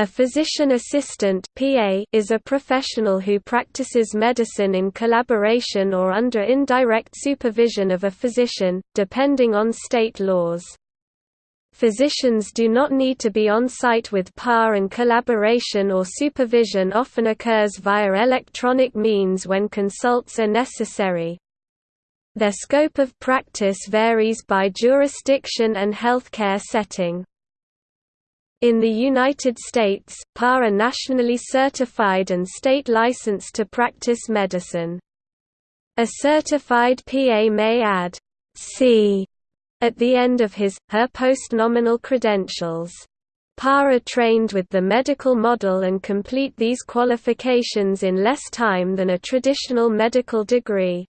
A physician assistant (PA) is a professional who practices medicine in collaboration or under indirect supervision of a physician, depending on state laws. Physicians do not need to be on site with PA and collaboration or supervision often occurs via electronic means when consults are necessary. Their scope of practice varies by jurisdiction and healthcare setting. In the United States, PA are nationally certified and state licensed to practice medicine. A certified PA may add C at the end of his, her post-nominal credentials. PA are trained with the medical model and complete these qualifications in less time than a traditional medical degree.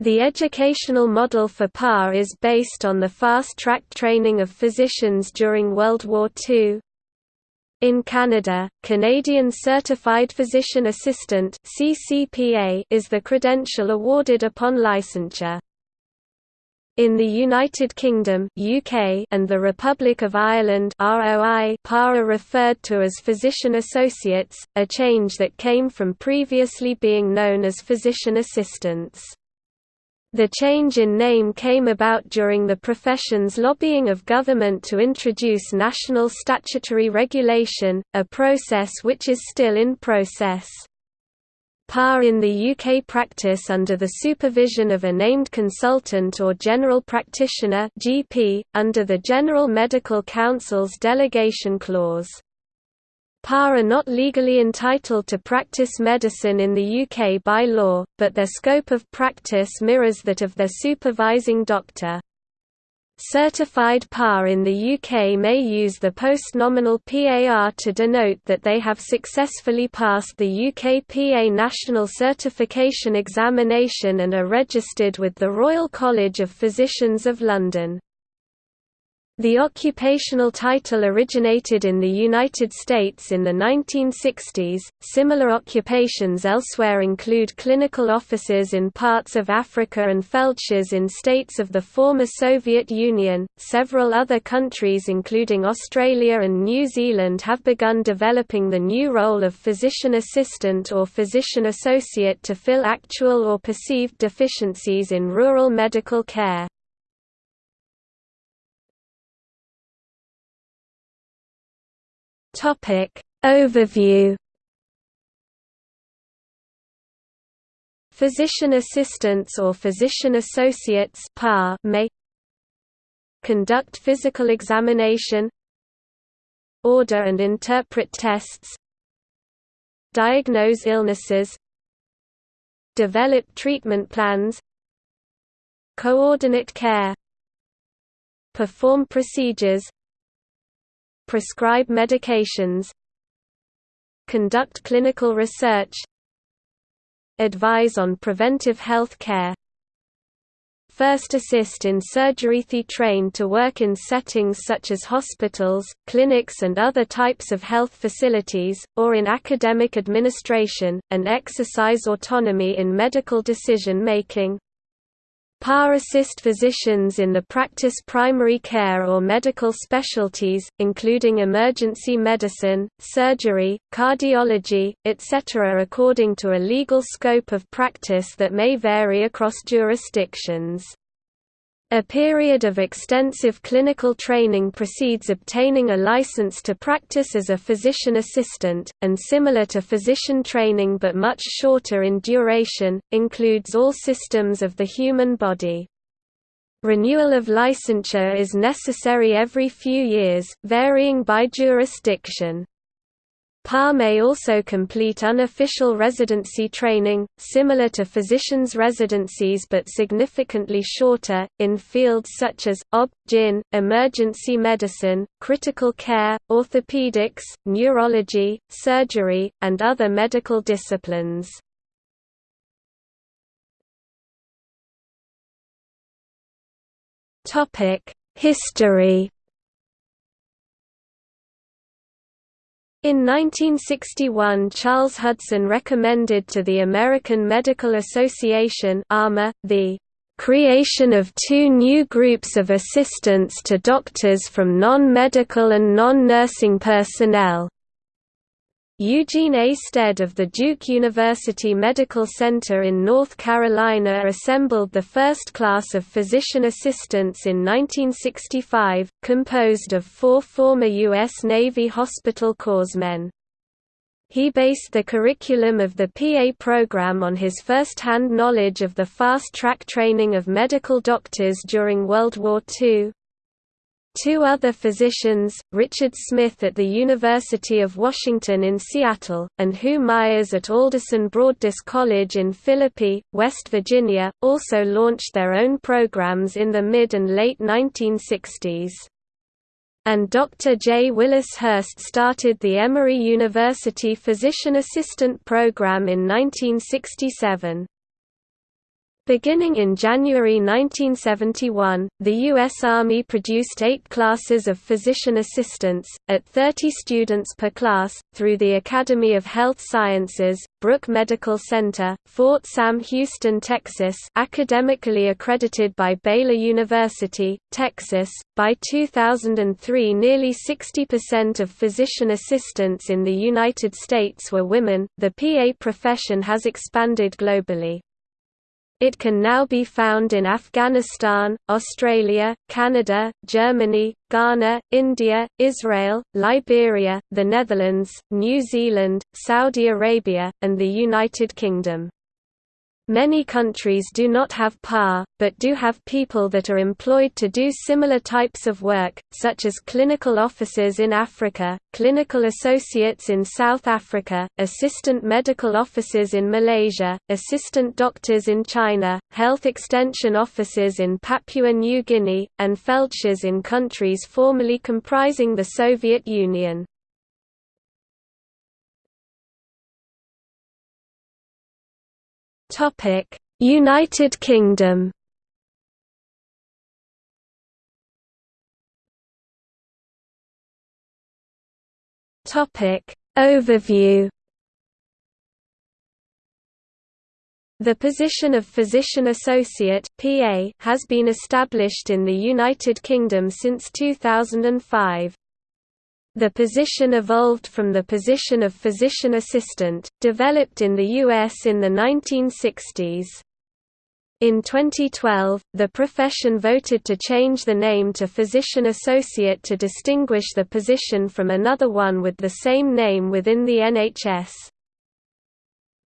The educational model for PA is based on the fast-track training of physicians during World War II. In Canada, Canadian Certified Physician Assistant is the credential awarded upon licensure. In the United Kingdom (UK) and the Republic of Ireland (ROI), PA are referred to as physician associates, a change that came from previously being known as physician assistants. The change in name came about during the profession's lobbying of government to introduce national statutory regulation, a process which is still in process. PAR in the UK practice under the supervision of a named consultant or general practitioner GP, under the General Medical Council's delegation clause. PA are not legally entitled to practice medicine in the UK by law, but their scope of practice mirrors that of their supervising doctor. Certified PAR in the UK may use the post-nominal PAR to denote that they have successfully passed the UK PA National Certification Examination and are registered with the Royal College of Physicians of London. The occupational title originated in the United States in the 1960s. Similar occupations elsewhere include clinical officers in parts of Africa and feldshers in states of the former Soviet Union. Several other countries, including Australia and New Zealand, have begun developing the new role of physician assistant or physician associate to fill actual or perceived deficiencies in rural medical care. Topic Overview. Physician assistants or physician associates may conduct physical examination order and interpret tests diagnose illnesses develop treatment plans coordinate care perform procedures prescribe medications conduct clinical research advise on preventive health care First assist in surgery The trained to work in settings such as hospitals, clinics and other types of health facilities, or in academic administration, and exercise autonomy in medical decision-making. PA assist physicians in the practice primary care or medical specialties, including emergency medicine, surgery, cardiology, etc. according to a legal scope of practice that may vary across jurisdictions. A period of extensive clinical training precedes obtaining a license to practice as a physician assistant, and similar to physician training but much shorter in duration, includes all systems of the human body. Renewal of licensure is necessary every few years, varying by jurisdiction. PA may also complete unofficial residency training, similar to physicians' residencies but significantly shorter, in fields such as, OB, GYN, emergency medicine, critical care, orthopedics, neurology, surgery, and other medical disciplines. History In 1961 Charles Hudson recommended to the American Medical Association the creation of two new groups of assistants to doctors from non-medical and non-nursing personnel. Eugene A. Stead of the Duke University Medical Center in North Carolina assembled the first class of physician assistants in 1965, composed of four former U.S. Navy hospital corpsmen. He based the curriculum of the PA program on his first-hand knowledge of the fast-track training of medical doctors during World War II. Two other physicians, Richard Smith at the University of Washington in Seattle, and Hugh Myers at Alderson Broaddus College in Philippi, West Virginia, also launched their own programs in the mid and late 1960s. And Dr. J. Willis Hurst started the Emory University Physician Assistant Program in 1967. Beginning in January 1971, the U.S. Army produced eight classes of physician assistants, at 30 students per class, through the Academy of Health Sciences, Brooke Medical Center, Fort Sam Houston, Texas academically accredited by Baylor University, Texas. By 2003 nearly 60% of physician assistants in the United States were women. The PA profession has expanded globally. It can now be found in Afghanistan, Australia, Canada, Germany, Ghana, India, Israel, Liberia, the Netherlands, New Zealand, Saudi Arabia, and the United Kingdom. Many countries do not have PA, but do have people that are employed to do similar types of work, such as clinical officers in Africa, clinical associates in South Africa, assistant medical officers in Malaysia, assistant doctors in China, health extension officers in Papua New Guinea, and feldshers in countries formerly comprising the Soviet Union. Topic: United Kingdom. Topic: Overview. The position of Physician Associate (PA) has been established in the United Kingdom since 2005. The position evolved from the position of physician assistant, developed in the U.S. in the 1960s. In 2012, the profession voted to change the name to Physician Associate to distinguish the position from another one with the same name within the NHS.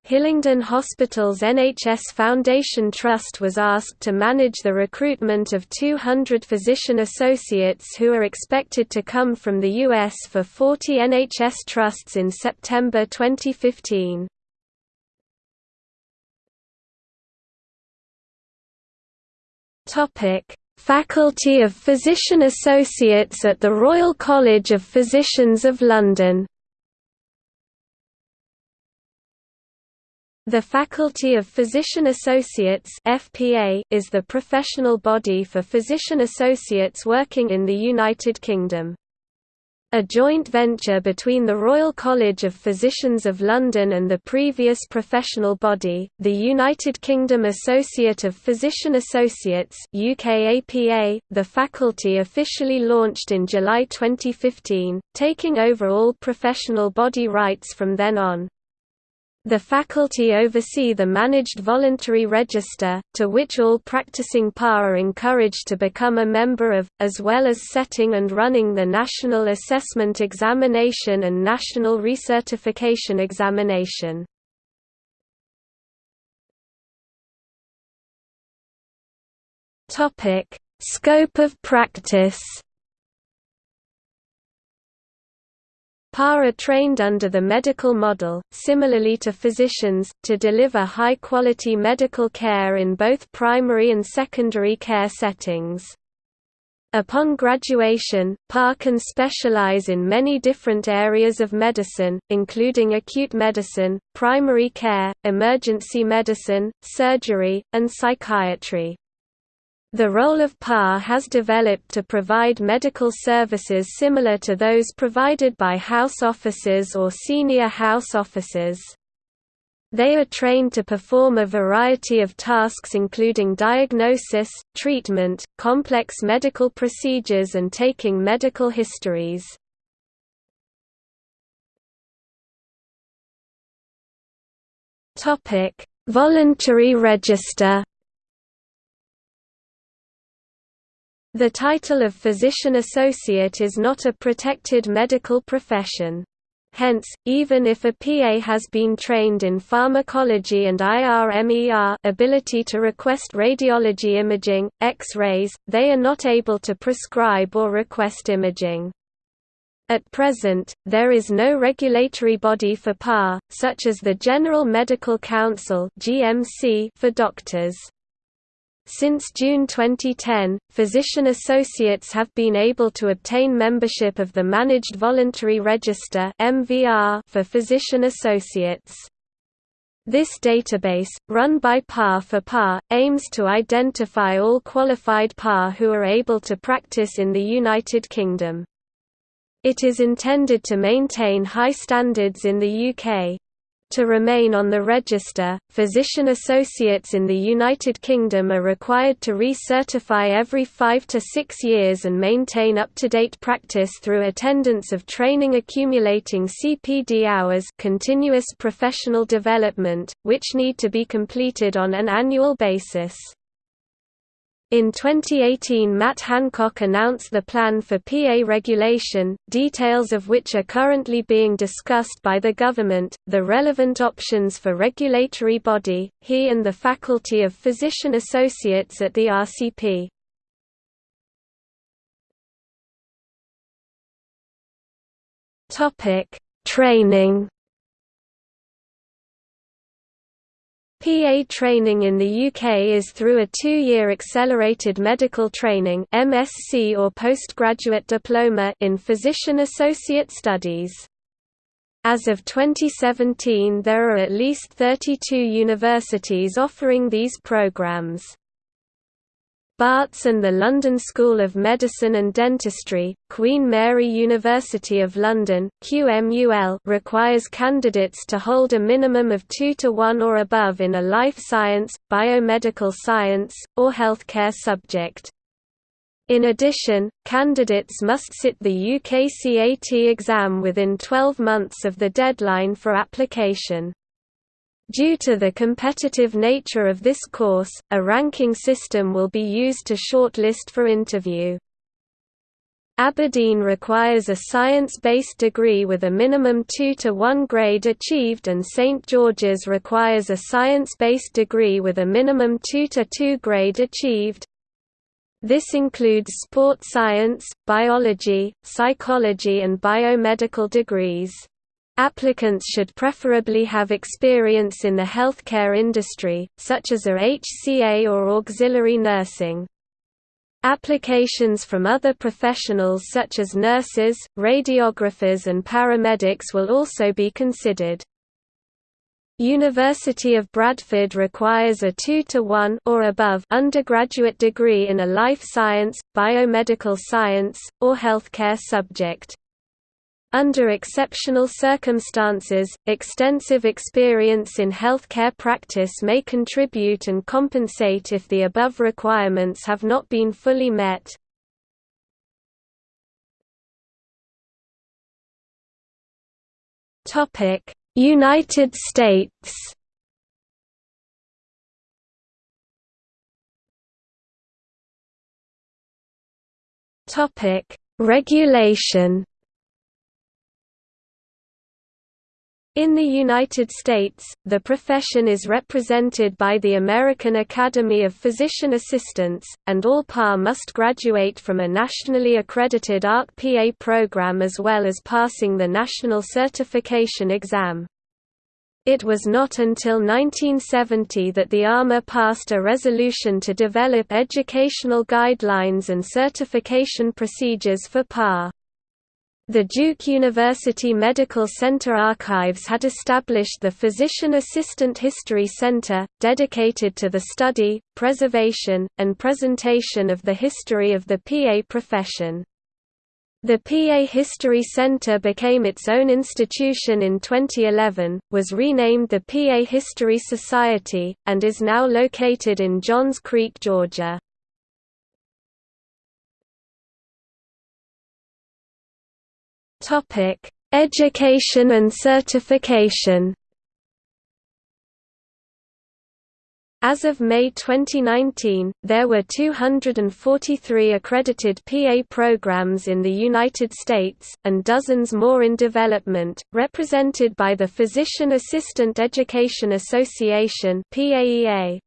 Hillingdon Hospital's NHS Foundation Trust was asked to manage the recruitment of 200 physician associates who are expected to come from the US for 40 NHS trusts in September 2015. Faculty of Physician Associates at the Royal College of Physicians of London The Faculty of Physician Associates (FPA) is the professional body for physician associates working in the United Kingdom. A joint venture between the Royal College of Physicians of London and the previous professional body, the United Kingdom Associate of Physician Associates UKAPA, the faculty officially launched in July 2015, taking over all professional body rights from then on. The faculty oversee the Managed Voluntary Register, to which all practicing PA are encouraged to become a member of, as well as setting and running the National Assessment Examination and National Recertification Examination. Scope of practice PA are trained under the medical model, similarly to physicians, to deliver high-quality medical care in both primary and secondary care settings. Upon graduation, PA can specialize in many different areas of medicine, including acute medicine, primary care, emergency medicine, surgery, and psychiatry. The role of PA has developed to provide medical services similar to those provided by house officers or senior house officers. They are trained to perform a variety of tasks including diagnosis, treatment, complex medical procedures and taking medical histories. Voluntary register. The title of physician associate is not a protected medical profession. Hence, even if a PA has been trained in pharmacology and IRMER ability to request radiology imaging, X-rays, they are not able to prescribe or request imaging. At present, there is no regulatory body for PA, such as the General Medical Council for doctors. Since June 2010, physician associates have been able to obtain membership of the Managed Voluntary Register for physician associates. This database, run by PA for PA, aims to identify all qualified PA who are able to practice in the United Kingdom. It is intended to maintain high standards in the UK. To remain on the register, physician associates in the United Kingdom are required to recertify every five to six years and maintain up-to-date practice through attendance of training accumulating CPD hours continuous professional development, which need to be completed on an annual basis. In 2018 Matt Hancock announced the plan for PA regulation, details of which are currently being discussed by the government, the relevant options for regulatory body, he and the Faculty of Physician Associates at the RCP. Training PA training in the UK is through a two-year Accelerated Medical Training MSc or postgraduate diploma in Physician Associate Studies. As of 2017 there are at least 32 universities offering these programs. Barts and the London School of Medicine and Dentistry, Queen Mary University of London QMUL requires candidates to hold a minimum of 2 to 1 or above in a life science, biomedical science, or healthcare subject. In addition, candidates must sit the UKCAT exam within 12 months of the deadline for application. Due to the competitive nature of this course, a ranking system will be used to shortlist for interview. Aberdeen requires a science-based degree with a minimum 2 to 1 grade achieved and St George's requires a science-based degree with a minimum 2 to 2 grade achieved. This includes sport science, biology, psychology and biomedical degrees. Applicants should preferably have experience in the healthcare industry, such as a HCA or auxiliary nursing. Applications from other professionals such as nurses, radiographers and paramedics will also be considered. University of Bradford requires a 2 to 1 or above undergraduate degree in a life science, biomedical science, or healthcare subject. Under exceptional circumstances, extensive experience in healthcare practice may contribute and compensate if the above requirements have not been fully met. United States Regulation In the United States, the profession is represented by the American Academy of Physician Assistants, and all PA must graduate from a nationally accredited ARC-PA program as well as passing the National Certification Exam. It was not until 1970 that the AMA passed a resolution to develop educational guidelines and certification procedures for PA. The Duke University Medical Center Archives had established the Physician Assistant History Center, dedicated to the study, preservation, and presentation of the history of the PA profession. The PA History Center became its own institution in 2011, was renamed the PA History Society, and is now located in Johns Creek, Georgia. Topic: Education and certification. As of May 2019, there were 243 accredited PA programs in the United States, and dozens more in development, represented by the Physician Assistant Education Association PAEA.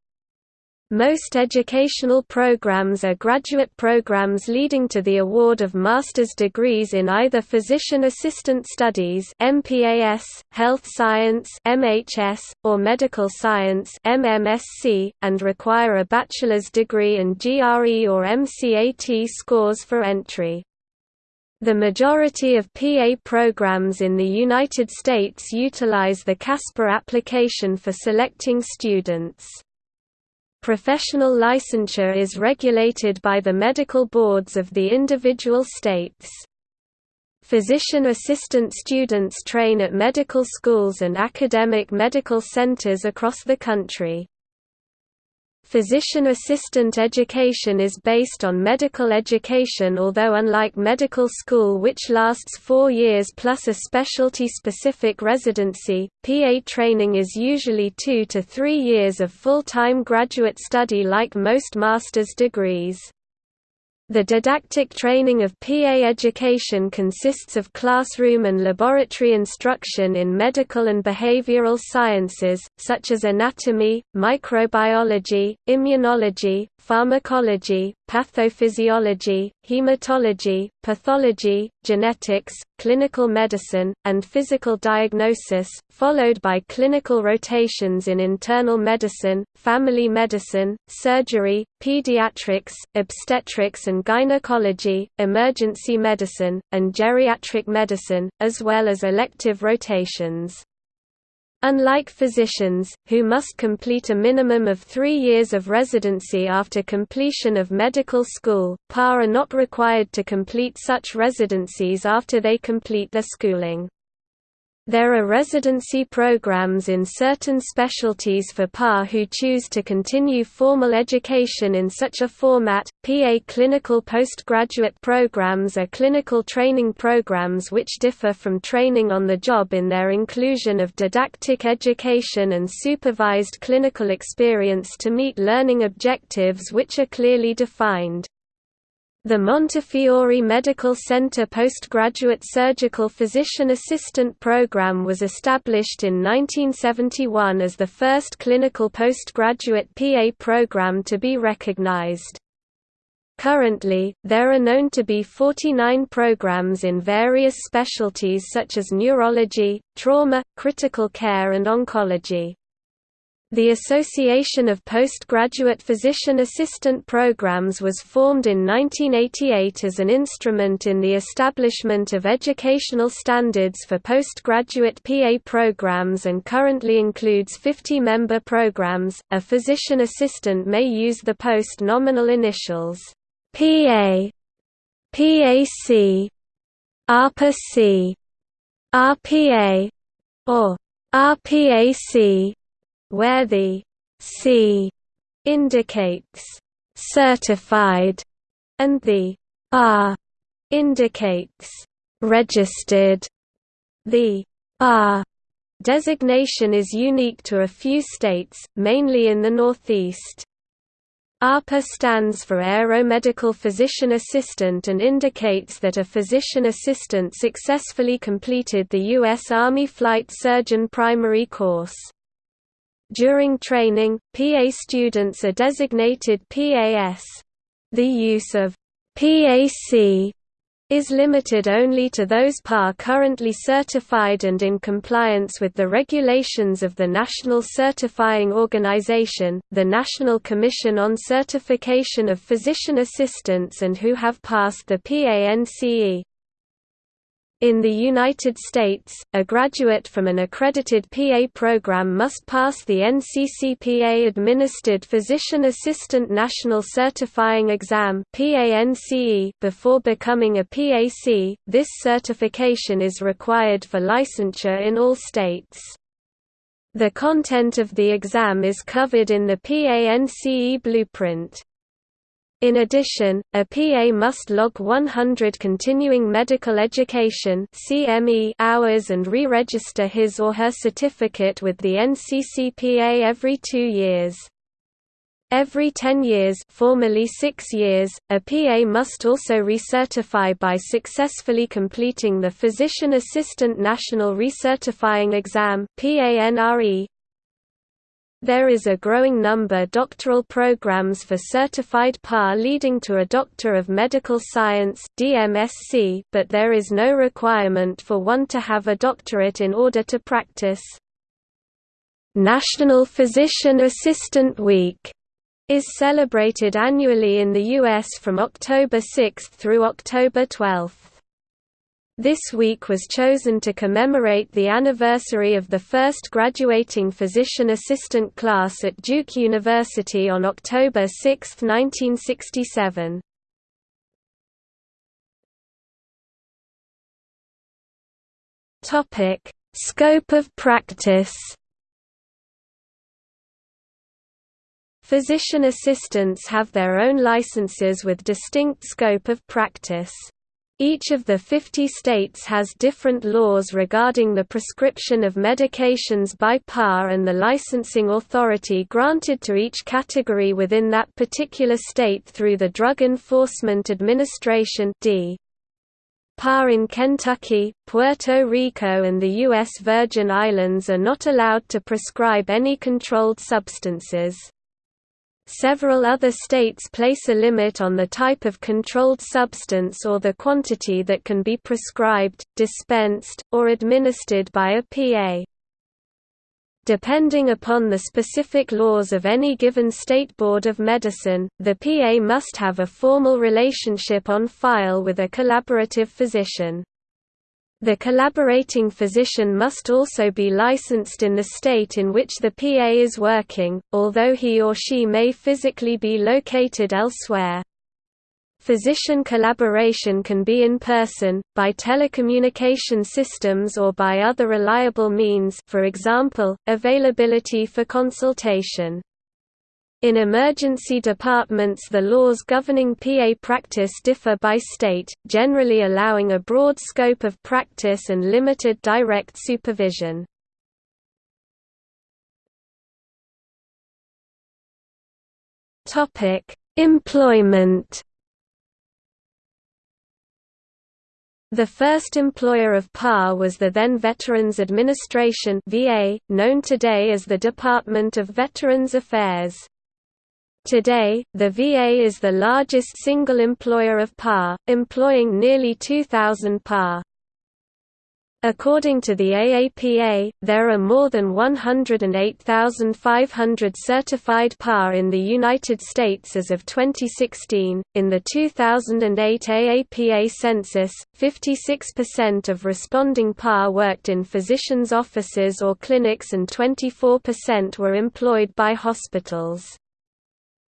Most educational programs are graduate programs leading to the award of master's degrees in either physician assistant studies (MPAS), health science (MHS), or medical science (MMSc), and require a bachelor's degree and GRE or MCAT scores for entry. The majority of PA programs in the United States utilize the CASPA application for selecting students. Professional licensure is regulated by the medical boards of the individual states. Physician assistant students train at medical schools and academic medical centers across the country. Physician assistant education is based on medical education although unlike medical school which lasts four years plus a specialty-specific residency, PA training is usually two to three years of full-time graduate study like most master's degrees. The didactic training of PA education consists of classroom and laboratory instruction in medical and behavioral sciences, such as anatomy, microbiology, immunology, pharmacology, pathophysiology, hematology, pathology, genetics, clinical medicine, and physical diagnosis, followed by clinical rotations in internal medicine, family medicine, surgery, pediatrics, obstetrics and gynecology, emergency medicine, and geriatric medicine, as well as elective rotations. Unlike physicians, who must complete a minimum of three years of residency after completion of medical school, PA are not required to complete such residencies after they complete their schooling. There are residency programs in certain specialties for PA who choose to continue formal education in such a format. PA clinical postgraduate programs are clinical training programs which differ from training on the job in their inclusion of didactic education and supervised clinical experience to meet learning objectives which are clearly defined. The Montefiore Medical Center Postgraduate Surgical Physician Assistant Program was established in 1971 as the first clinical postgraduate PA program to be recognized. Currently, there are known to be 49 programs in various specialties such as neurology, trauma, critical care and oncology. The Association of Postgraduate Physician Assistant Programs was formed in 1988 as an instrument in the establishment of educational standards for postgraduate PA programs and currently includes 50 member programs. A physician assistant may use the post nominal initials PA, PAC, RPAC, RPA, or RPAC where the C indicates certified and the R indicates registered. The R designation is unique to a few states, mainly in the Northeast. ARPA stands for Aeromedical Physician Assistant and indicates that a physician assistant successfully completed the U.S. Army Flight Surgeon Primary Course. During training, PA students are designated PAS. The use of PAC is limited only to those PA currently certified and in compliance with the regulations of the National Certifying Organization, the National Commission on Certification of Physician Assistants and who have passed the PANCE. In the United States, a graduate from an accredited PA program must pass the NCCPA-administered Physician Assistant National Certifying Exam before becoming a PAC. This certification is required for licensure in all states. The content of the exam is covered in the PANCE blueprint. In addition, a PA must log 100 continuing medical education (CME) hours and re-register his or her certificate with the NCCPA every 2 years. Every 10 years formerly 6 years, a PA must also recertify by successfully completing the Physician Assistant National Recertifying Exam PANRE. There is a growing number doctoral programs for certified PA leading to a Doctor of Medical Science DMSc, but there is no requirement for one to have a doctorate in order to practice. National Physician Assistant Week is celebrated annually in the U.S. from October 6 through October 12. This week was chosen to commemorate the anniversary of the first graduating physician assistant class at Duke University on October 6, 1967. Topic: Scope of practice Physician assistants have their own licenses with distinct scope of practice. Each of the 50 states has different laws regarding the prescription of medications by PAR and the licensing authority granted to each category within that particular state through the Drug Enforcement Administration D. PA in Kentucky, Puerto Rico and the U.S. Virgin Islands are not allowed to prescribe any controlled substances. Several other states place a limit on the type of controlled substance or the quantity that can be prescribed, dispensed, or administered by a PA. Depending upon the specific laws of any given state board of medicine, the PA must have a formal relationship on file with a collaborative physician. The collaborating physician must also be licensed in the state in which the PA is working, although he or she may physically be located elsewhere. Physician collaboration can be in person, by telecommunication systems or by other reliable means for example, availability for consultation. In emergency departments the laws governing PA practice differ by state, generally allowing a broad scope of practice and limited direct supervision. Employment The first employer of PA was the then Veterans Administration VA, known today as the Department of Veterans Affairs. Today, the VA is the largest single employer of PA, employing nearly 2,000 PA. According to the AAPA, there are more than 108,500 certified PA in the United States as of 2016. In the 2008 AAPA census, 56% of responding PA worked in physicians' offices or clinics and 24% were employed by hospitals.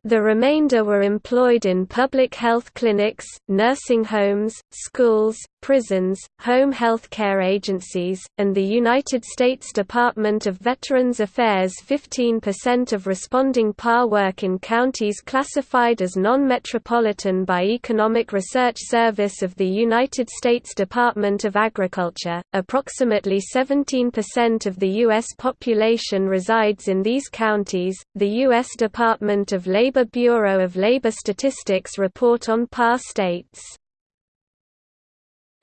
The remainder were employed in public health clinics, nursing homes, schools, prisons, home health care agencies, and the United States Department of Veterans Affairs 15% of responding PAR work in counties classified as non-metropolitan by Economic Research Service of the United States Department of Agriculture. Approximately 17% of the U.S. population resides in these counties. The U.S. Department of Labor Bureau of Labor Statistics report on PA states.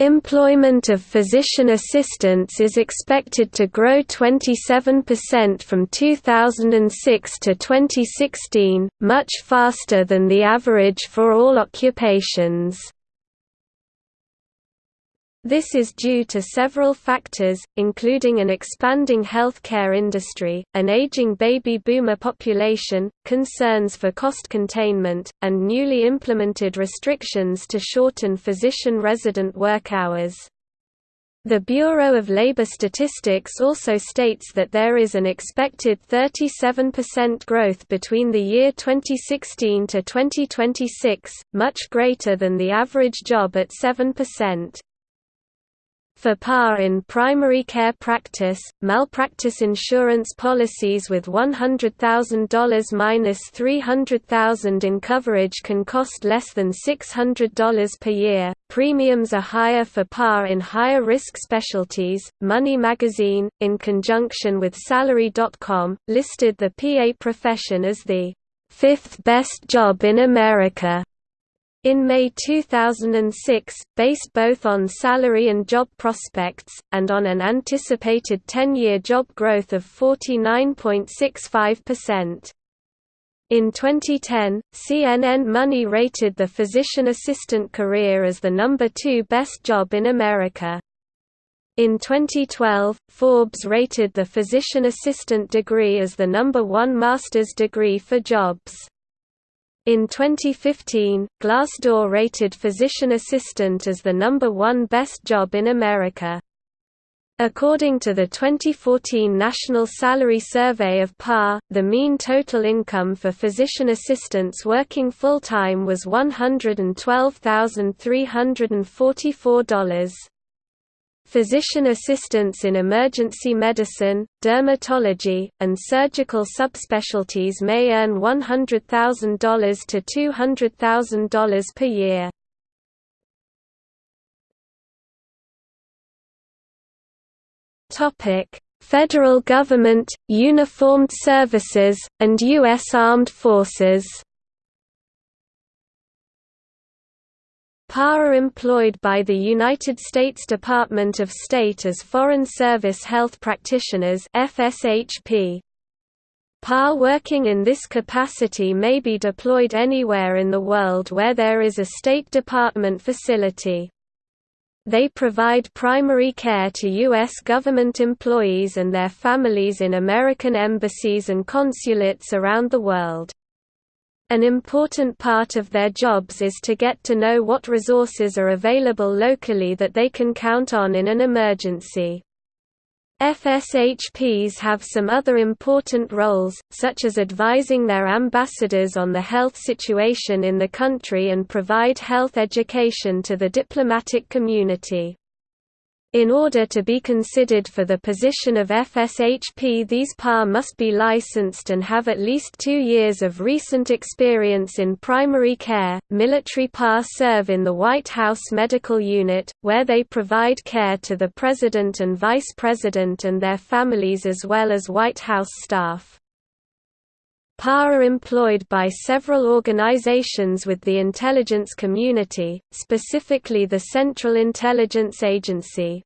Employment of physician assistants is expected to grow 27% from 2006 to 2016, much faster than the average for all occupations. This is due to several factors, including an expanding healthcare industry, an aging baby boomer population, concerns for cost containment, and newly implemented restrictions to shorten physician resident work hours. The Bureau of Labor Statistics also states that there is an expected 37% growth between the year 2016 to 2026, much greater than the average job at 7%. For PAR in primary care practice, malpractice insurance policies with $100,000 minus $300,000 in coverage can cost less than $600 per year. Premiums are higher for PAR in higher risk specialties. Money magazine, in conjunction with Salary.com, listed the PA profession as the fifth best job in America in May 2006, based both on salary and job prospects, and on an anticipated 10-year job growth of 49.65%. In 2010, CNN Money rated the physician assistant career as the number two best job in America. In 2012, Forbes rated the physician assistant degree as the number one master's degree for jobs. In 2015, Glassdoor rated physician assistant as the number one best job in America. According to the 2014 National Salary Survey of PAR, the mean total income for physician assistants working full-time was $112,344. Physician assistants in emergency medicine, dermatology, and surgical subspecialties may earn $100,000 to $200,000 per year. Federal government, uniformed services, and U.S. Armed Forces PA are employed by the United States Department of State as Foreign Service Health Practitioners FSHP. PA working in this capacity may be deployed anywhere in the world where there is a State Department facility. They provide primary care to U.S. government employees and their families in American embassies and consulates around the world. An important part of their jobs is to get to know what resources are available locally that they can count on in an emergency. FSHPs have some other important roles, such as advising their ambassadors on the health situation in the country and provide health education to the diplomatic community. In order to be considered for the position of FSHP these PA must be licensed and have at least two years of recent experience in primary care. Military PA serve in the White House Medical Unit, where they provide care to the President and Vice President and their families as well as White House staff. PA are employed by several organizations with the intelligence community, specifically the Central Intelligence Agency.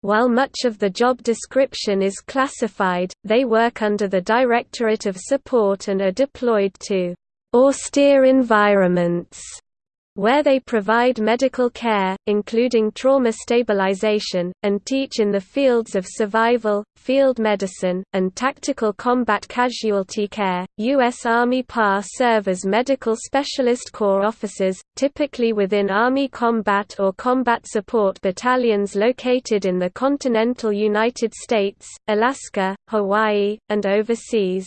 While much of the job description is classified, they work under the Directorate of Support and are deployed to austere environments where they provide medical care, including trauma stabilization, and teach in the fields of survival, field medicine, and tactical combat casualty care. U.S. Army PAR serve as medical specialist corps officers, typically within Army combat or combat support battalions located in the continental United States, Alaska, Hawaii, and overseas.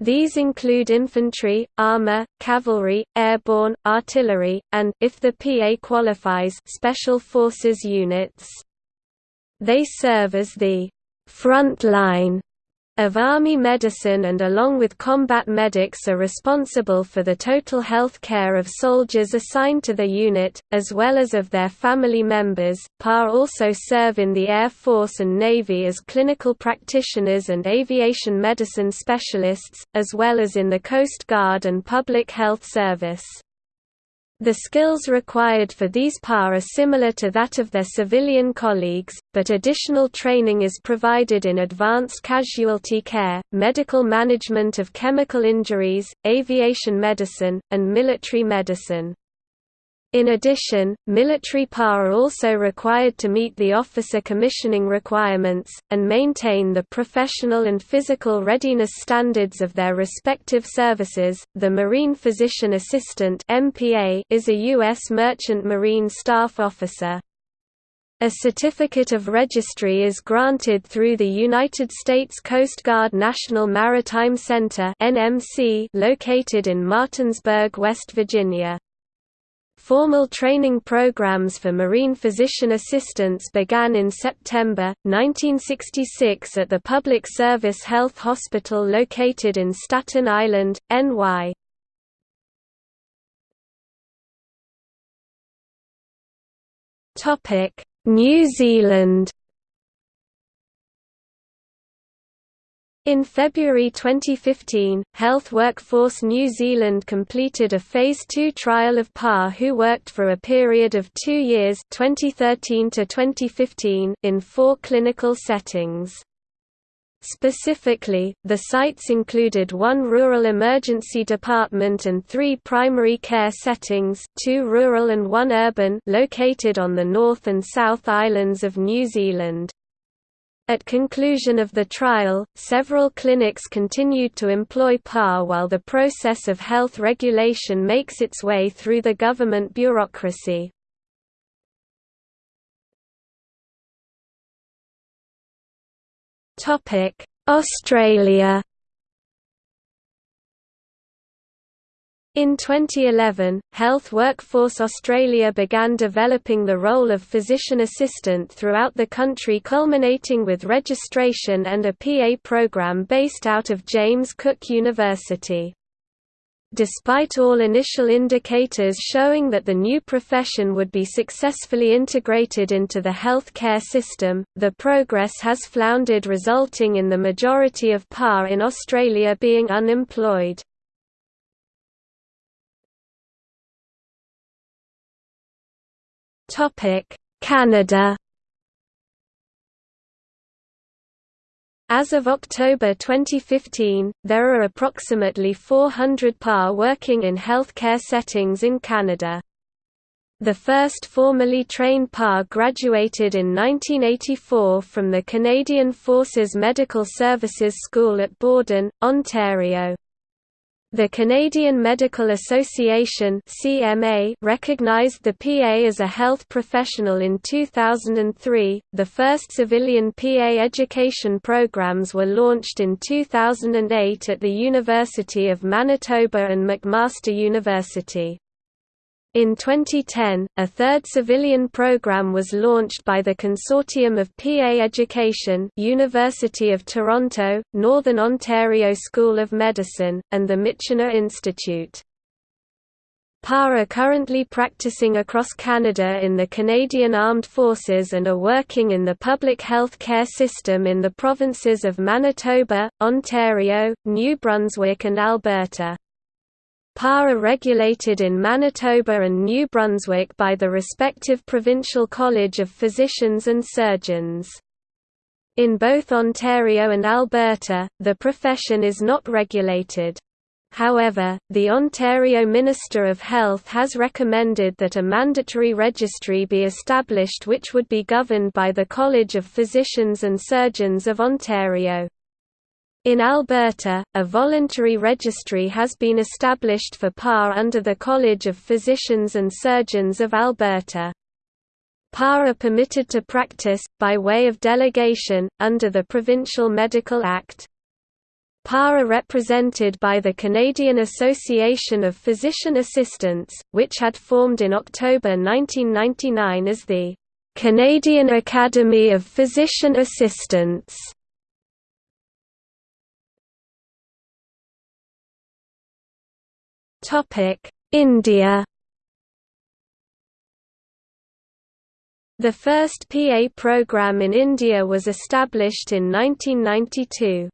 These include infantry, armor, cavalry, airborne, artillery, and if the PA qualifies, special forces units. They serve as the front line of Army medicine and along with combat medics are responsible for the total health care of soldiers assigned to the unit, as well as of their family members. PA also serve in the Air Force and Navy as clinical practitioners and aviation medicine specialists, as well as in the Coast Guard and Public Health Service. The skills required for these PAR are similar to that of their civilian colleagues, but additional training is provided in advanced casualty care, medical management of chemical injuries, aviation medicine, and military medicine. In addition, military PA are also required to meet the officer commissioning requirements, and maintain the professional and physical readiness standards of their respective services. The Marine Physician Assistant is a U.S. Merchant Marine Staff Officer. A certificate of registry is granted through the United States Coast Guard National Maritime Center located in Martinsburg, West Virginia. Formal training programs for marine physician assistants began in September, 1966 at the Public Service Health Hospital located in Staten Island, NY. New Zealand In February 2015, Health Workforce New Zealand completed a Phase 2 trial of PAR who worked for a period of two years 2013 to 2015 in four clinical settings. Specifically, the sites included one rural emergency department and three primary care settings two rural and one urban located on the North and South Islands of New Zealand. At conclusion of the trial, several clinics continued to employ PAR while the process of health regulation makes its way through the government bureaucracy. Australia In 2011, Health Workforce Australia began developing the role of physician assistant throughout the country culminating with registration and a PA program based out of James Cook University. Despite all initial indicators showing that the new profession would be successfully integrated into the health care system, the progress has floundered resulting in the majority of PAR in Australia being unemployed. Canada As of October 2015, there are approximately 400 PAR working in healthcare settings in Canada. The first formally trained PAR graduated in 1984 from the Canadian Forces Medical Services School at Borden, Ontario. The Canadian Medical Association (CMA) recognized the PA as a health professional in 2003. The first civilian PA education programs were launched in 2008 at the University of Manitoba and McMaster University. In 2010, a third civilian program was launched by the Consortium of PA Education University of Toronto, Northern Ontario School of Medicine, and the Michener Institute. PA are currently practicing across Canada in the Canadian Armed Forces and are working in the public health care system in the provinces of Manitoba, Ontario, New Brunswick and Alberta. PAR are regulated in Manitoba and New Brunswick by the respective Provincial College of Physicians and Surgeons. In both Ontario and Alberta, the profession is not regulated. However, the Ontario Minister of Health has recommended that a mandatory registry be established which would be governed by the College of Physicians and Surgeons of Ontario. In Alberta, a voluntary registry has been established for PAR under the College of Physicians and Surgeons of Alberta. PAR are permitted to practice, by way of delegation, under the Provincial Medical Act. PAR are represented by the Canadian Association of Physician Assistants, which had formed in October 1999 as the Canadian Academy of Physician Assistants. India The first PA program in India was established in 1992.